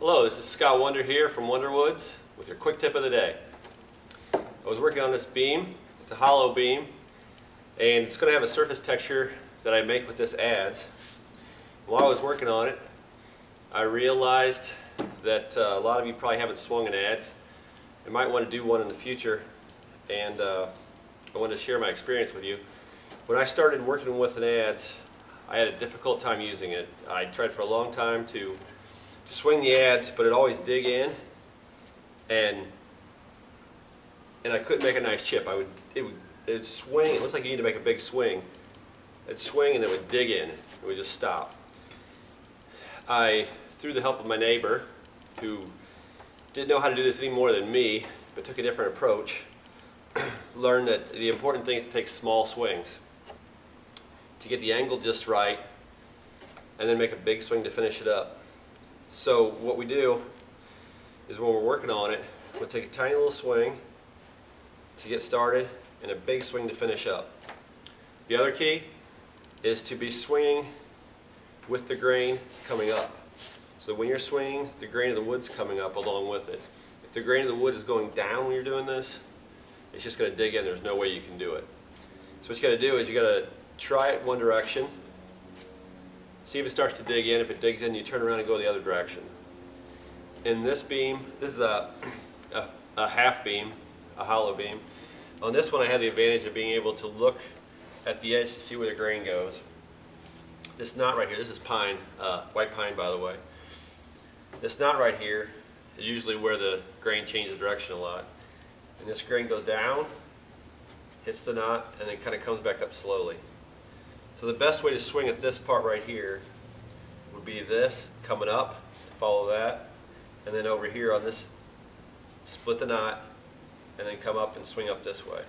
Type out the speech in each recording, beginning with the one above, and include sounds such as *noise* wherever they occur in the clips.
Hello, this is Scott Wonder here from Wonderwoods with your quick tip of the day. I was working on this beam. It's a hollow beam and it's going to have a surface texture that I make with this adze. While I was working on it, I realized that uh, a lot of you probably haven't swung an adze. You might want to do one in the future and uh, I wanted to share my experience with you. When I started working with an adze, I had a difficult time using it. I tried for a long time to swing the adze, but it always dig in, and and I couldn't make a nice chip. I would it would it would swing. It looks like you need to make a big swing. It'd swing and it would dig in. It would just stop. I, through the help of my neighbor, who didn't know how to do this any more than me, but took a different approach, *clears throat* learned that the important thing is to take small swings to get the angle just right, and then make a big swing to finish it up. So what we do is when we're working on it, we'll take a tiny little swing to get started and a big swing to finish up. The other key is to be swinging with the grain coming up. So when you're swinging, the grain of the wood's coming up along with it. If the grain of the wood is going down when you're doing this, it's just going to dig in. There's no way you can do it. So what you got to do is you got to try it one direction, See if it starts to dig in. If it digs in, you turn around and go the other direction. In this beam, this is a, a, a half beam, a hollow beam. On this one I have the advantage of being able to look at the edge to see where the grain goes. This knot right here, this is pine, uh, white pine by the way. This knot right here is usually where the grain changes direction a lot. And this grain goes down, hits the knot, and then kind of comes back up slowly. So the best way to swing at this part right here would be this coming up, follow that, and then over here on this, split the knot, and then come up and swing up this way.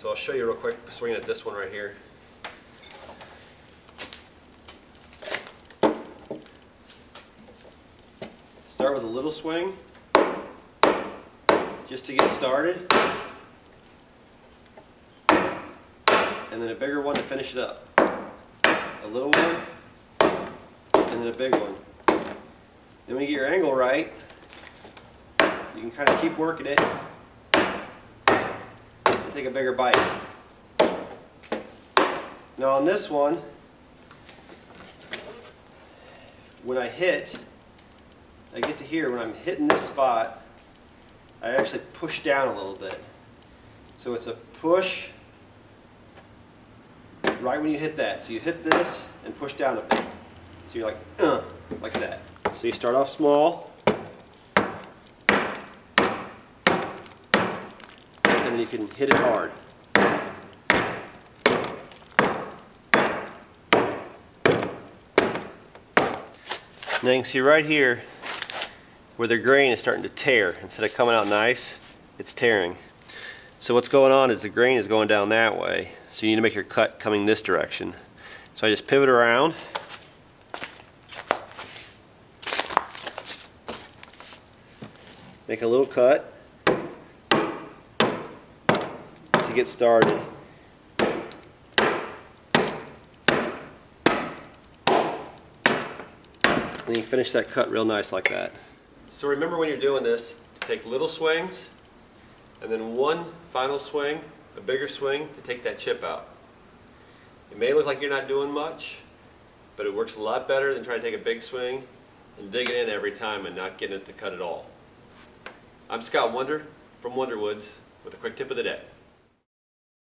So I'll show you real quick swinging at this one right here. Start with a little swing, just to get started. And then a bigger one to finish it up. A little one, and then a big one. Then when you get your angle right, you can kind of keep working it and take a bigger bite. Now on this one, when I hit, I get to here, when I'm hitting this spot, I actually push down a little bit. So it's a push right when you hit that. So you hit this and push down a bit. So you're like, uh, like that. So you start off small, and then you can hit it hard. Now you can see right here where the grain is starting to tear. Instead of coming out nice, it's tearing. So what's going on is the grain is going down that way. So you need to make your cut coming this direction. So I just pivot around. Make a little cut to get started. And you finish that cut real nice like that. So remember when you're doing this, to take little swings and then one final swing, a bigger swing to take that chip out. It may look like you're not doing much, but it works a lot better than trying to take a big swing and dig it in every time and not getting it to cut at all. I'm Scott Wonder from Wonderwoods with a quick tip of the day.